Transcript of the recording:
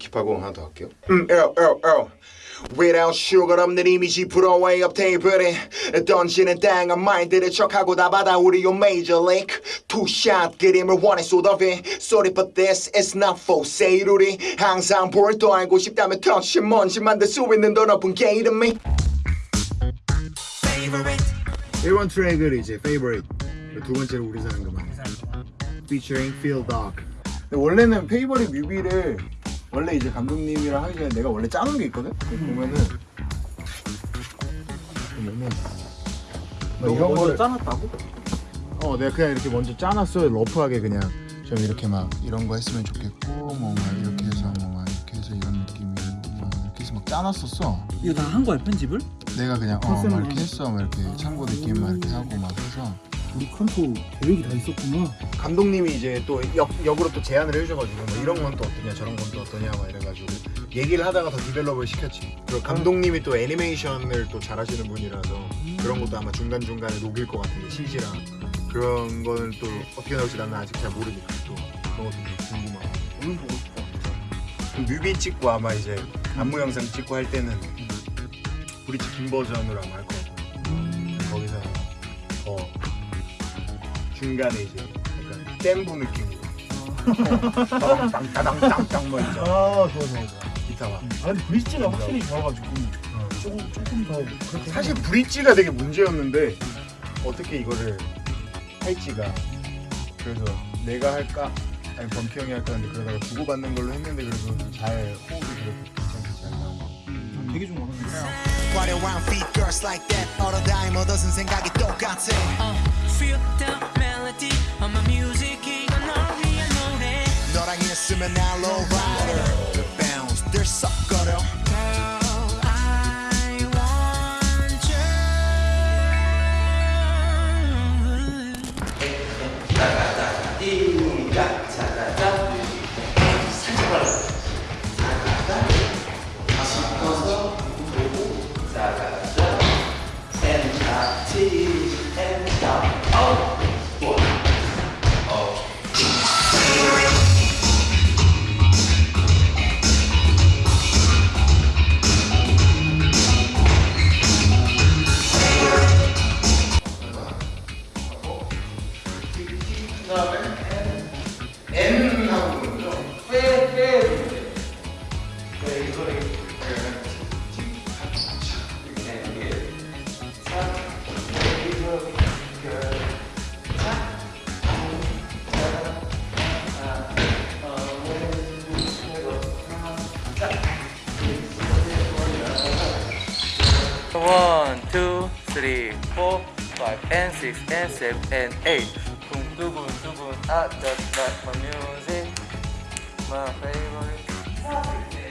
힙합공 하나 더 할게요. 음, L, L, L. Without sugar 없는 이미지 불어way up 테이블에 던지는 땅한 마인드를 척하고 다 받아 우리 요 major league. 투샷 그림을 원해 쏟아내 Sorry but this is not for sale 우리. 항상 볼도 알고 싶다면 touch 먼지 만들 수 있는 더 높은 게 이름이 1번 트랙을 이제 favorite. 두 번째로 우리 사는 그만 featuring Phil Dog 근데 원래는 페이버릿 뮤비를 원래 이제 감독님이랑 하기 전에 내가 원래 짜놓은 게 있거든? 보면은. 보면은. 뭐 이런 거를 짜놨다고? 어 내가 그냥 이렇게 먼저 짜놨어 러프하게 그냥. 좀 이렇게 막 이런 거 했으면 좋겠고 뭐 막 이렇게 해서 뭐 막 이렇게 해서 이런 느낌이고 뭐 이렇게 해서 막 짜놨었어. 이거 다 한 거야 편집을? 내가 그냥 어막 이렇게 했어. 막 이렇게 참고 느낌 막 이렇게 하고 막 해서 우리 컨토 계획이 다 있었구나. 감독님이 이제 또 역, 역으로 또 제안을 해주셔가지고 뭐 이런 건 또 어떠냐 저런 건 또 어떠냐 막 이래가지고 얘기를 하다가 더 develop을 시켰지. 그리고 감독님이 또 애니메이션을 또 잘하시는 분이라서 그런 것도 아마 중간중간에 녹일 것 같은데 CG랑 그런 거는 또 어떻게 나올지 나는 아직 잘 모르니까 또 그런 것도 좀 궁금하고. 오늘 보고 싶다. 그럼 뮤비 찍고 아마 이제 안무 영상 찍고 할 때는 브릿지 긴 버전으로 아마 할것 같고 중간에 이제 약간 댐부 느낌으로. 땅땅땅땅땅 뭐 있죠 아 좋아 좋아 좋아. 기타 막. 아 근데 브릿지가 확실히 좋아가지고. 조금 조금 더 그렇게 사실 브릿지가 되게 문제였는데 어떻게 이거를 할지가. 그래서 내가 할까? 아니 범키 형이 할까? 하는데 그러다가 주고받는 걸로 했는데 그래도 잘 호흡이 그렇게 괜찮게 잘 나오고 음, 되게 좋은 거 같은데 화려한 feet girls like that? All the time 얻어쓴 생각이 똑같아. Uh, feel the 있으면 날 low rider The bounce 들썩거려 Girl, I want you N 하고 먼저 One, two, three, four, five, and six, and seven, and eight. Boom, 두근, 두근, ah, just like my music, my favorite.